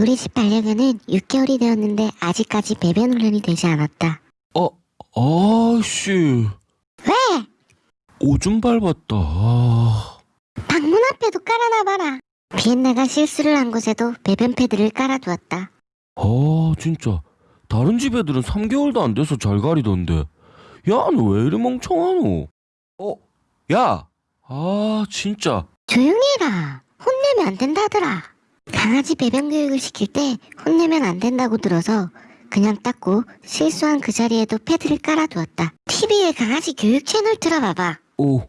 우리 집 반려견은 6개월이 되었는데 아직까지 배변 훈련이 되지 않았다. 어, 아씨. 왜? 오줌 밟았다. 아, 방문 앞에도 깔아놔봐라. 비엔나가 실수를 한 곳에도 배변 패드를 깔아두었다. 아, 진짜. 다른 집 애들은 3개월도 안 돼서 잘 가리던데. 야, 너 왜 이리 멍청하노? 어, 야. 아, 진짜. 조용히 해라. 혼내면 안 된다더라. 강아지 배변 교육을 시킬 때 혼내면 안 된다고 들어서 그냥 닦고 실수한 그 자리에도 패드를 깔아두었다. TV에 강아지 교육 채널 틀어봐봐. 오,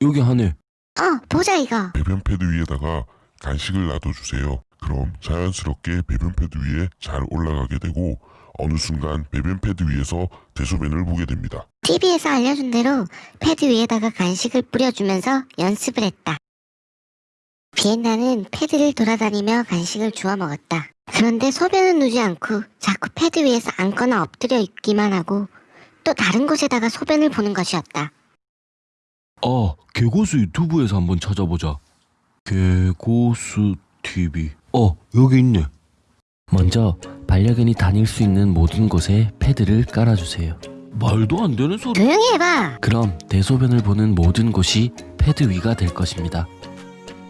여기 하네. 어, 보자 이거. 배변 패드 위에다가 간식을 놔둬주세요. 그럼 자연스럽게 배변 패드 위에 잘 올라가게 되고 어느 순간 배변 패드 위에서 대소변을 보게 됩니다. TV에서 알려준 대로 패드 위에다가 간식을 뿌려주면서 연습을 했다. 비엔나는 패드를 돌아다니며 간식을 주워 먹었다. 그런데 소변은 누지 않고 자꾸 패드 위에서 앉거나 엎드려 있기만 하고 또 다른 곳에다가 소변을 보는 것이었다. 아, 개고수 유튜브에서 한번 찾아보자. 개고수 TV. 어, 여기 있네. 먼저 반려견이 다닐 수 있는 모든 곳에 패드를 깔아주세요. 말도 안 되는 소리. 조용히 해봐. 그럼 대소변을 보는 모든 곳이 패드 위가 될 것입니다.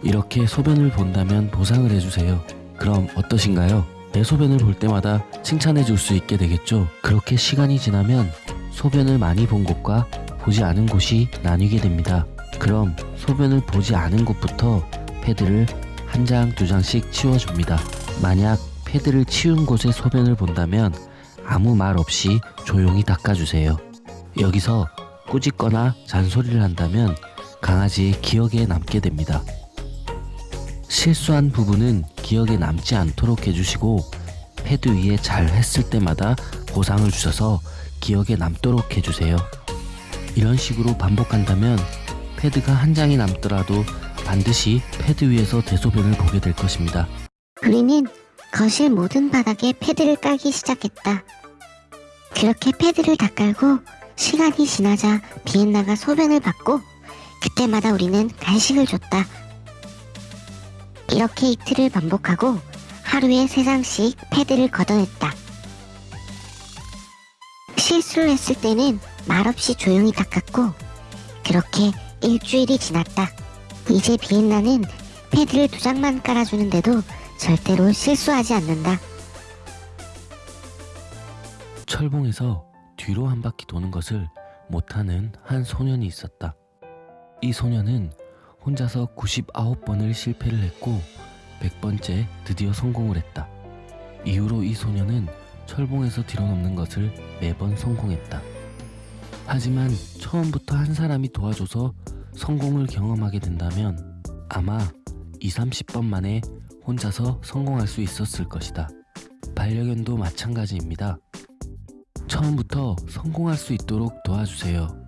이렇게 소변을 본다면 보상을 해주세요. 그럼 어떠신가요? 대소변을 볼 때마다 칭찬해 줄 수 있게 되겠죠? 그렇게 시간이 지나면 소변을 많이 본 곳과 보지 않은 곳이 나뉘게 됩니다. 그럼 소변을 보지 않은 곳부터 패드를 한 장, 두 장씩 치워줍니다. 만약 패드를 치운 곳에 소변을 본다면 아무 말 없이 조용히 닦아주세요. 여기서 꾸짖거나 잔소리를 한다면 강아지의 기억에 남게 됩니다. 실수한 부분은 기억에 남지 않도록 해주시고 패드 위에 잘 했을 때마다 보상을 주셔서 기억에 남도록 해주세요. 이런 식으로 반복한다면 패드가 한 장이 남더라도 반드시 패드 위에서 대소변을 보게 될 것입니다. 우리는 거실 모든 바닥에 패드를 깔기 시작했다. 그렇게 패드를 다 깔고 시간이 지나자 비엔나가 소변을 받고 그때마다 우리는 간식을 줬다. 이렇게 이틀을 반복하고 하루에 세 장씩 패드를 걷어냈다. 실수를 했을 때는 말없이 조용히 닦았고 그렇게 일주일이 지났다. 이제 비엔나는 패드를 두 장만 깔아주는데도 절대로 실수하지 않는다. 철봉에서 뒤로 한 바퀴 도는 것을 못하는 한 소년이 있었다. 이 소년은 혼자서 99번을 실패를 했고 100번째 드디어 성공을 했다. 이후로 이 소년은 철봉에서 뒤로 넘는 것을 매번 성공했다. 하지만 처음부터 한 사람이 도와줘서 성공을 경험하게 된다면 아마 2, 30번 만에 혼자서 성공할 수 있었을 것이다. 반려견도 마찬가지입니다. 처음부터 성공할 수 있도록 도와주세요.